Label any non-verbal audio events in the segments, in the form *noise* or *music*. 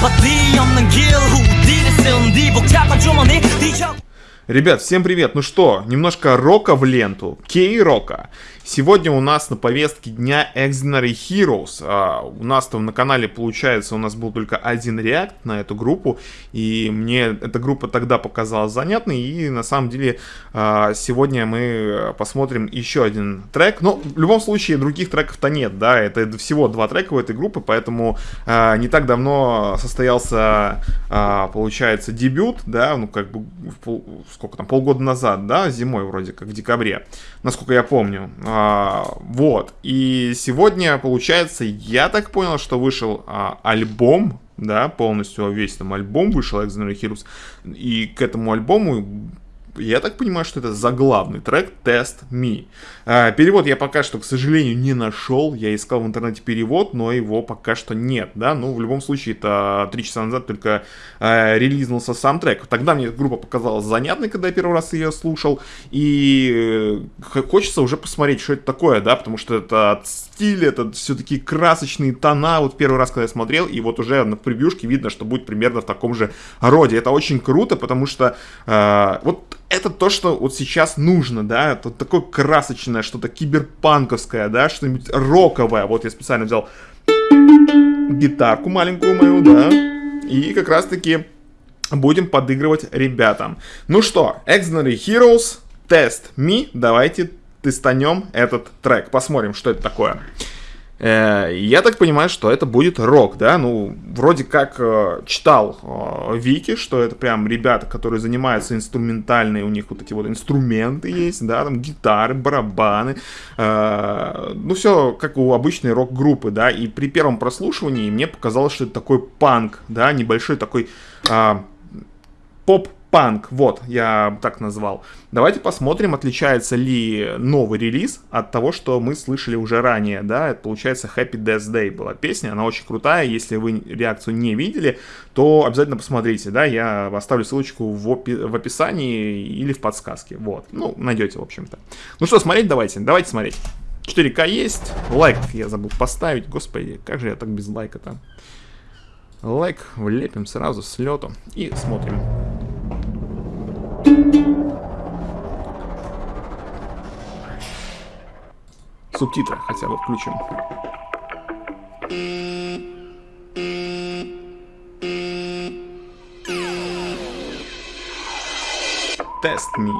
바디 없는 길 후디를 쓴뒤 복잡한 주머니 뒤적 Ребят, всем привет! Ну что, немножко рока в ленту, кей-рока. Сегодня у нас на повестке дня Exinary Heroes. А, у нас там на канале, получается, у нас был только один реакт на эту группу, и мне эта группа тогда показалась занятной, и на самом деле а, сегодня мы посмотрим еще один трек. Но в любом случае других треков-то нет, да, это всего два трека у этой группы, поэтому а, не так давно состоялся, а, получается, дебют, да, ну как бы сколько там, полгода назад, да, зимой вроде как, в декабре, насколько я помню. А, вот. И сегодня, получается, я так понял, что вышел а, альбом, да, полностью весь там альбом вышел Exoner Heroes. И к этому альбому я так понимаю, что это заглавный трек Test Me. А, перевод я пока что, к сожалению, не нашел. Я искал в интернете перевод, но его пока что нет, да. Ну, в любом случае, это три часа назад только а, релизнулся сам трек. Тогда мне группа показалась занятной, когда я первый раз ее слушал. И э, хочется уже посмотреть, что это такое, да, потому что это стиль, это все-таки красочные тона. Вот первый раз, когда я смотрел, и вот уже на превьюшке видно, что будет примерно в таком же роде. Это очень круто, потому что э, вот это то, что вот сейчас нужно, да, это такое красочное, что-то киберпанковское, да, что-нибудь роковое. Вот я специально взял гитарку маленькую мою, да, и как раз-таки будем подыгрывать ребятам. Ну что, Exonary Heroes, Test Me, давайте тестанем этот трек, посмотрим, что это такое. Э, я так понимаю, что это будет рок, да, ну, вроде как э, читал э, Вики, что это прям ребята, которые занимаются инструментальной, у них вот эти вот инструменты есть, да, там гитары, барабаны, ну, все как у обычной рок-группы, да, и при первом прослушивании мне показалось, что это такой панк, да, небольшой такой поп панк, вот, я так назвал. Давайте посмотрим, отличается ли новый релиз от того, что мы слышали уже ранее, да, это получается Happy Death Day была песня, она очень крутая, если вы реакцию не видели, то обязательно посмотрите, да, я оставлю ссылочку в, опи в описании или в подсказке, вот, ну, найдете, в общем-то. Ну что, смотреть давайте, давайте смотреть. 4К есть, лайк я забыл поставить, господи, как же я так без лайка-то. Лайк влепим сразу с лету и смотрим. Субтитры хотя бы включим. Тест me.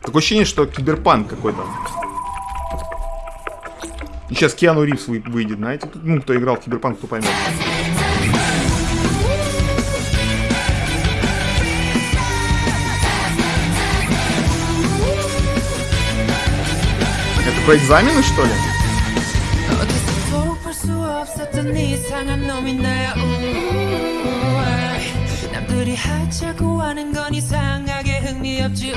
Такое ощущение, что киберпанк какой-то. Сейчас Киану Ривз выйдет, знаете? Ну, кто играл в киберпанк, кто поймет. про экзамены, что ли? 남들이 하자고 하는 건 이상하게 흥미없지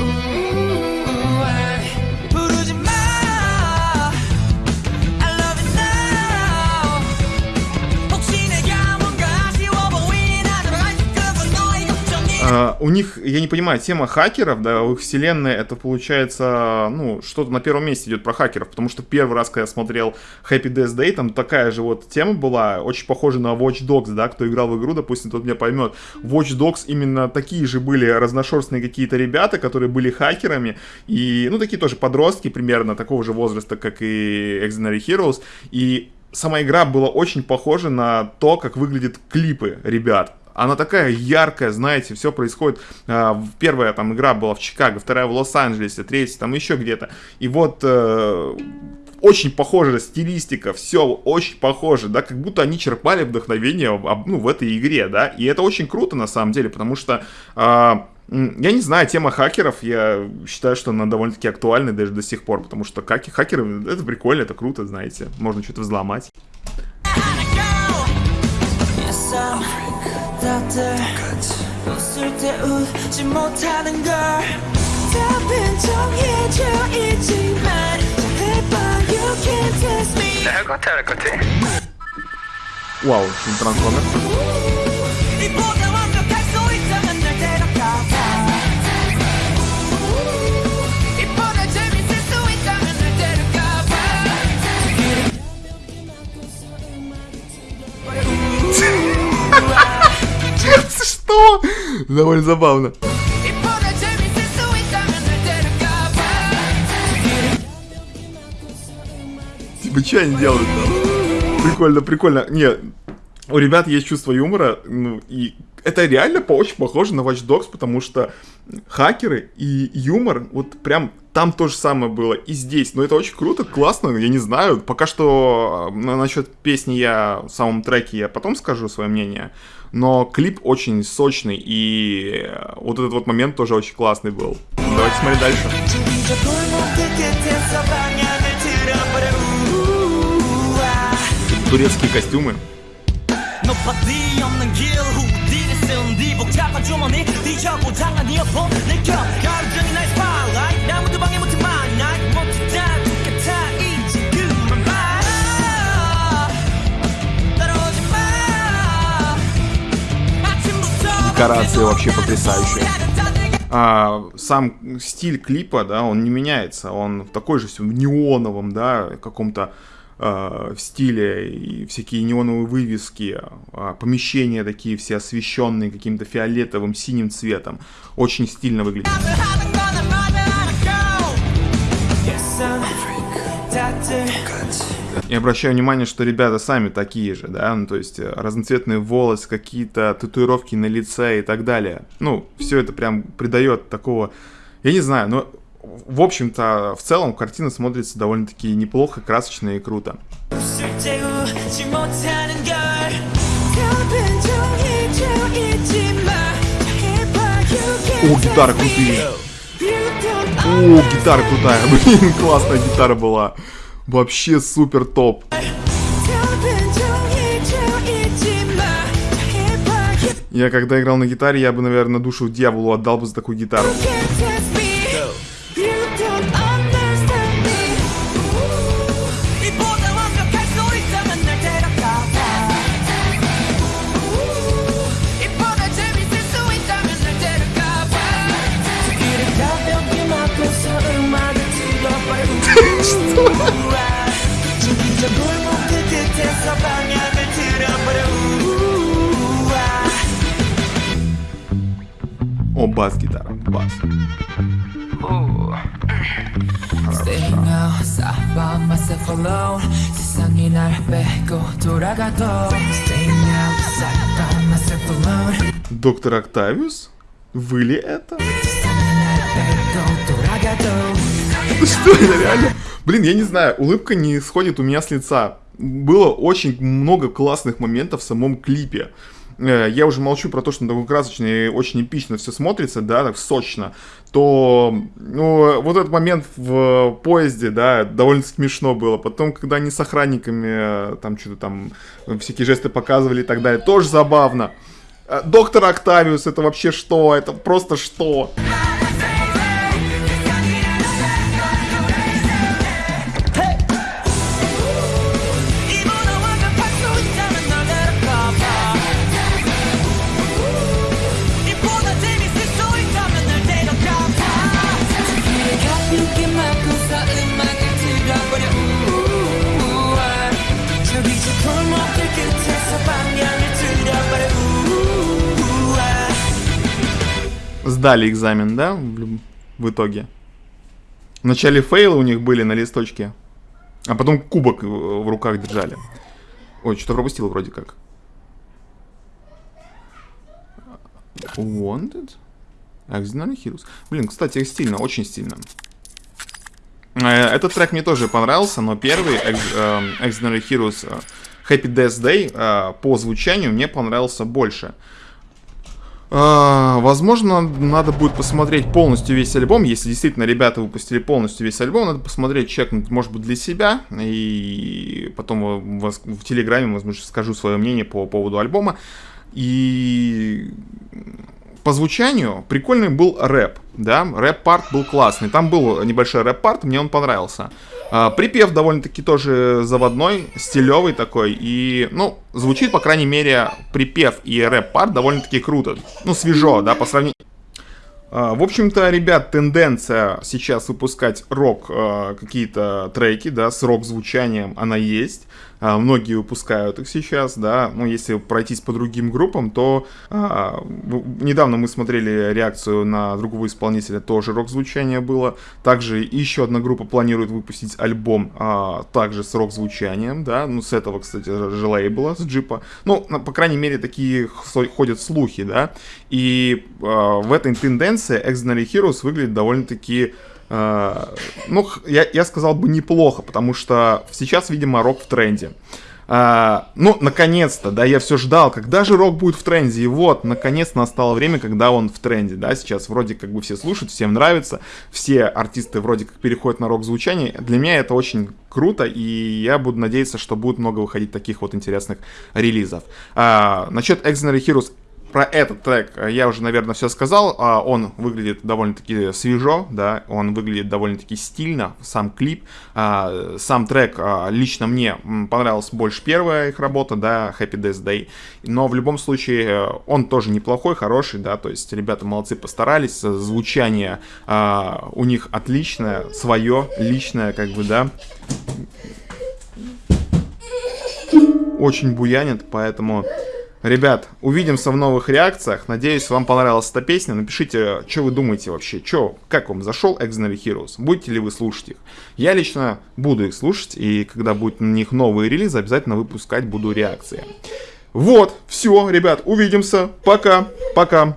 Uh, у них, я не понимаю, тема хакеров, да, у их вселенной это получается, ну, что-то на первом месте идет про хакеров, потому что первый раз, когда я смотрел Happy Death Day, там такая же вот тема была, очень похожа на Watch Dogs, да, кто играл в игру, допустим, тот меня поймет. Watch Dogs именно такие же были разношерстные какие-то ребята, которые были хакерами, и, ну, такие тоже подростки примерно такого же возраста, как и Exonary Heroes, и сама игра была очень похожа на то, как выглядят клипы ребят. Она такая яркая, знаете, все происходит. Э, первая там игра была в Чикаго, вторая в Лос-Анджелесе, третья там еще где-то. И вот э, очень похожая стилистика, все очень похоже, да, как будто они черпали вдохновение ну, в этой игре, да, и это очень круто на самом деле, потому что э, я не знаю, тема хакеров, я считаю, что она довольно-таки актуальна даже до сих пор, потому что хакеры, это прикольно, это круто, знаете, можно что-то взломать. 다들 웃을 때 웃지 못하는 걸 답은 정해져 있지만 해봐 you can test me. 할 것 같아 할것 같아. 와우 지금 트랜스 довольно забавно. Типа, что они делают? Прикольно, прикольно. Нет, у ребят есть чувство юмора, ну и это реально по очень похоже на Watch Dogs, потому что хакеры и юмор, вот прям там то же самое было и здесь. Но это очень круто, классно, я не знаю. Пока что э, насчет песни я в самом треке я потом скажу свое мнение. Но клип очень сочный, и э, вот этот вот момент тоже очень классный был. Давайте смотреть дальше. Турецкие костюмы. 쓴 뒤 복잡한 주머니 뒤져고 장난이 없어 느껴 열정이 날 spotlight 나무도 방해못해 my night 못했다 똑같아 이제 그만 봐 따라오지 마 아침부터 Декорации вообще потрясающие. а, сам стиль клипа, да, он не меняется, он такой же все в неоновом, да, каком-то Э, в стиле, и всякие неоновые вывески, а помещения такие все освещенные каким-то фиолетовым, синим цветом. Очень стильно выглядит. И обращаю внимание, что ребята сами такие же, да, ну, то есть э, разноцветные волосы, какие-то татуировки на лице и так далее. Ну, все это прям придает такого, я не знаю, но в общем-то, в целом картина смотрится довольно-таки неплохо, красочно и круто. О, гитара крутые. О, гитара крутая. *laughs* Блин, классная гитара была. Вообще супер топ. Я когда играл на гитаре, я бы, наверное, душу дьяволу отдал бы за такую гитару. can't О, бас-гитара, бас. Доктор Октавиус? Вы ли это? Что это реально? Блин, я не знаю, улыбка не сходит у меня с лица. Было очень много классных моментов в самом клипе. Э, Я уже молчу про то, что такой красочный и очень эпично все смотрится, да, так сочно. То, ну, вот этот момент в поезде, да, довольно смешно было. Потом, когда они с охранниками, э, там что-то там, всякие жесты показывали и так далее, тоже забавно. Э, Доктор Октавиус, это вообще что? Это просто что? 이 Сдали экзамен, да, в, итоге? Вначале фейлы у них были на листочке, а потом кубок э, в руках держали. Ой, что-то пропустил вроде как. Wanted? Auxiliary Heroes. Блин, кстати, стильно, очень стильно. Э, Этот трек мне тоже понравился, но первый эм, Auxiliary Heroes э, Happy Death Day э, по звучанию мне понравился больше. А, Возможно, надо будет посмотреть полностью весь альбом. Если действительно ребята выпустили полностью весь альбом, надо посмотреть, чекнуть, может быть, для себя. И потом в, Телеграме, возможно, скажу свое мнение по поводу альбома. И по звучанию прикольный был рэп, да, рэп-парт был классный, там был небольшой рэп-парт, мне он понравился. А, припев довольно-таки тоже заводной, стилевый такой, и, ну, звучит, по крайней мере, припев и рэп-парт довольно-таки круто, ну, свежо, да, по сравнению... А, В общем-то, ребят, тенденция сейчас выпускать рок, а, какие-то треки, да, с рок-звучанием, она есть. А, многие выпускают их сейчас, да, ну, если пройтись по другим группам, то а, недавно мы смотрели реакцию на другого исполнителя, тоже рок-звучание было, также еще одна группа планирует выпустить альбом, а, также с рок-звучанием, да, ну, с этого, кстати, же лейбла, с джипа, ну, по крайней мере, такие ходят слухи, да, и а, в этой тенденции Extraordinary Heroes выглядит довольно-таки ну, х- я, я сказал бы неплохо, потому что сейчас, видимо, рок в тренде. А, ну, наконец-то, да, я все ждал, когда же рок будет в тренде, и вот, наконец настало время, когда он в тренде, да, сейчас вроде как бы все слушают, всем нравится, все артисты вроде как переходят на рок-звучание, для меня это очень круто, и я буду надеяться, что будет много выходить таких вот интересных релизов. А, насчет Extraordinary Heroes, про этот трек э, я уже, наверное, все сказал. А, Он выглядит довольно-таки свежо, да, он выглядит довольно-таки стильно, сам клип. А, Сам трек а, лично мне м, понравилась больше первая их работа, да, Happy Death Day. Но в любом случае э, он тоже неплохой, хороший, да, то есть ребята молодцы постарались, э, звучание у них отличное, свое, личное, как бы, да, очень буянит, поэтому... Ребят, увидимся в новых реакциях. Надеюсь, вам понравилась эта песня. Напишите, что вы думаете вообще. Чё, как вам зашел Exnary Heroes? Будете ли вы слушать их? Я лично буду их слушать, и когда будут на них новые релизы, обязательно выпускать буду реакции. Вот, все, ребят, увидимся. Пока, пока.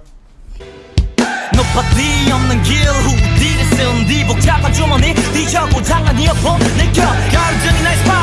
높아뒤 없는 길 후디를 쓴뒤 복잡한 주머니 뒤져고 장난이 없어 내겨 가르증이 나의 스파